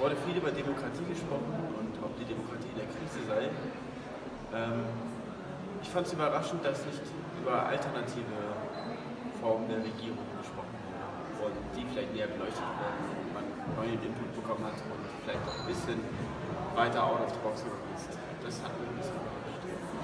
wurde viel über Demokratie gesprochen und ob die Demokratie in der Krise sei. Ähm, ich fand es überraschend, dass nicht über alternative Formen der Regierung gesprochen wurde und die vielleicht näher beleuchtet werden und man neuen Input bekommen hat und vielleicht auch ein bisschen weiter out of the box gekommen ist. Das